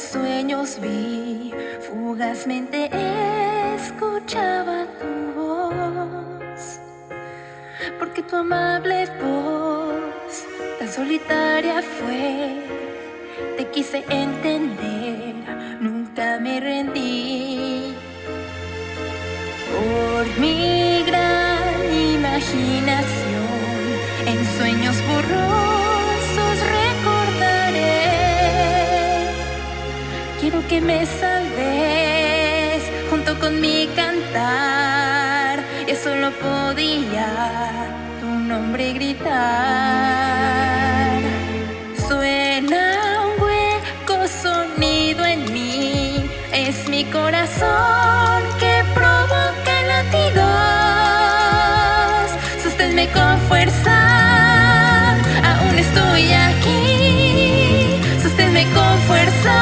sueños vi, fugazmente escuchaba tu voz, porque tu amable voz tan solitaria fue, te quise entender, nunca me rendí. Por mi gran imaginación, en sueños borrosos junto con mi cantar. Y solo podía tu nombre gritar. Suena un hueco sonido en mí, es mi corazón que provoca latidos. Sosténme con fuerza, aún estoy aquí. Sosténme con fuerza,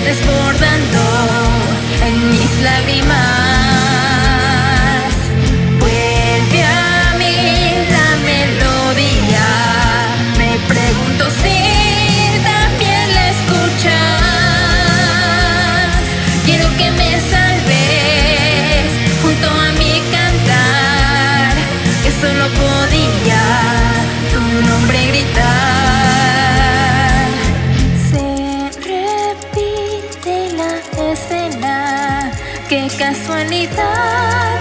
desbordando en mis lágrimas. Vuelve a mí la melodía, me pregunto si también la escuchas. Quiero que me salves Qué casualidad.